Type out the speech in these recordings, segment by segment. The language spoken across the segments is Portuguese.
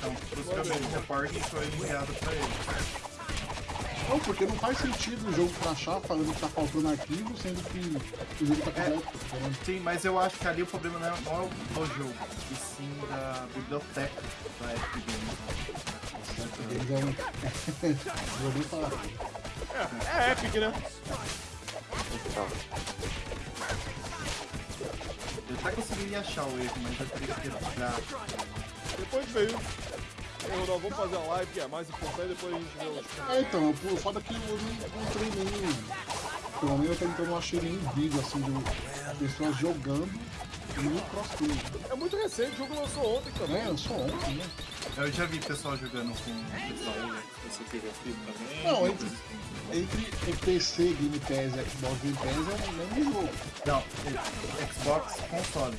Então, possivelmente a report foi enviada pra ele. Não, porque não faz sentido o jogo crachar falando que tá faltando arquivo, sendo que o jogo tá tá ligado? Sim, mas eu acho que ali o problema não é, não é o jogo, e sim da biblioteca da Epic Games. Eles vão. Vou nem falar. É, é Epic, né? Eu até conseguiria achar o erro, mas eu teria que tirar. Depois veio. Ô, Ronaldo, vamos fazer a live que é mais importante, depois a gente vê os. É, então, o foda é que eu não encontrei nenhum. Pelo menos até então eu não achei nenhum vídeo assim de pessoas jogando no crossplay. É muito recente, o jogo lançou ontem também. É, sou ontem, né? Eu já vi pessoal jogando com o pessoal, você pegou filme também. Não, entre, entre o PC, Game Pass e Xbox Game Pass é o mesmo jogo. Não, é- Xbox console.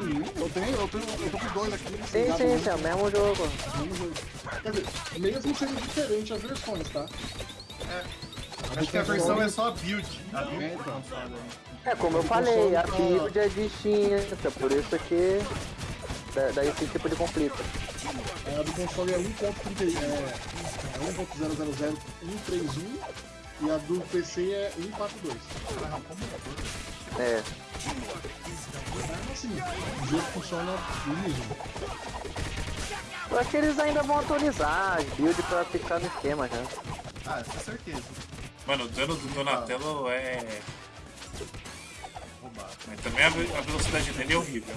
Eu tenho, eu tenho, eu tô com dois aqui. Sim, sim, sim, é o mesmo jogo. mesmo jogo. Quer dizer, mesmo sendo diferente as versões, tá? Acho que a versão é só a build. A build É, então. É, como eu falei, a build é distinta, por isso que dá, dá esse tipo de conflito. A do console é 1.30, é, é 1.000.131 e a do PC é 142. É, Mas assim, o jogo funciona liso. eu acho que eles ainda vão atualizar as builds pra ficar no esquema já. Ah, com certeza. Mano, o dano do Donatello é. Roubado. Mas também a ve- a velocidade dele é horrível.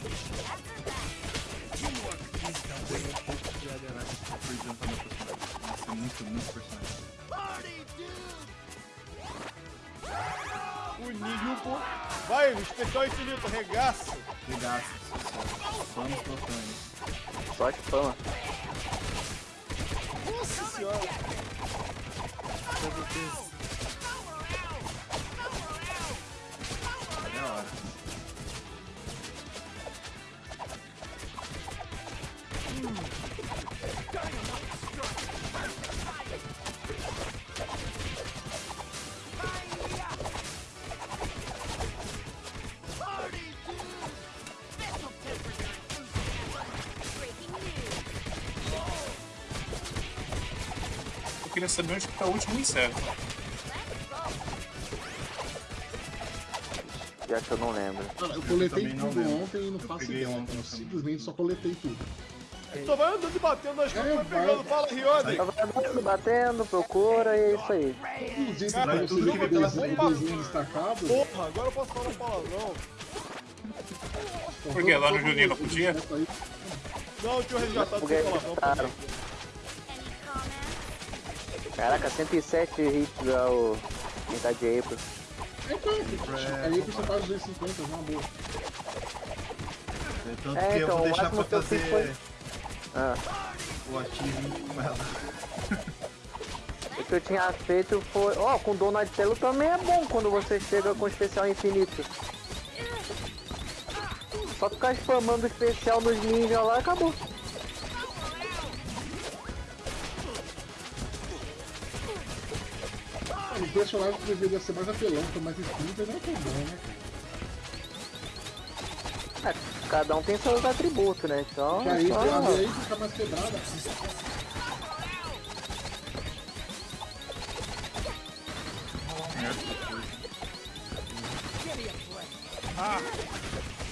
É muito, muito personagem. O Nilton. Vai, especial infinito, regaça. Regaça, sucesso. Vamos botões. Só spam. Nossa senhora. É a hora. Queria saber onde que tá o último inseto. Já que eu não lembro. Cara, eu coletei não tudo ontem e não Eu faço ideia. ontem Eu simplesmente só coletei tudo. Só vai andando e batendo nas coisas, É, vai pegando. Fala, Rione. Só vai andando, batendo, procura e é isso aí. Inclusive, Cara, pra tudo você que ver o pela desenho, o destacado. Porra, agora eu posso falar um palavrão. Por quê? Lá no Juninho não podia? Não, eu tinha resgatado Porque sem palavrão. Caraca, 107 hits ao quem tá de April. Aí você faz 250, uma boa. É, Tanto É, que eu então, vou o deixar máximo pra que eu fiz fazer foi- Ah, o ativo com ela. o que eu tinha feito foi. Ó, com Donatello também é bom quando você chega com especial infinito. Só ficar spamando especial nos ninja lá acabou. O personagem que deveria ser mais apelão, ter mais espírito, não é tão bom, né? cara? É, cada um tem seus atributos, né? Então. Que aí, só- aí fica mais quebrada.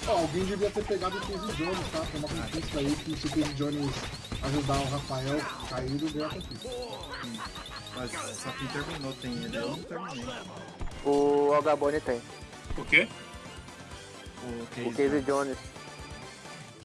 Ó, alguém devia ter pegado o Casey Jones, tá? Tem uma conquista aí que se o Casey Jones ajudar o Rafael caído, ganha a conquista. Mas só quem terminou tem ele, eu não terminei. O Algabone tem. Por quê? O O Casey Casey Jones. Jones.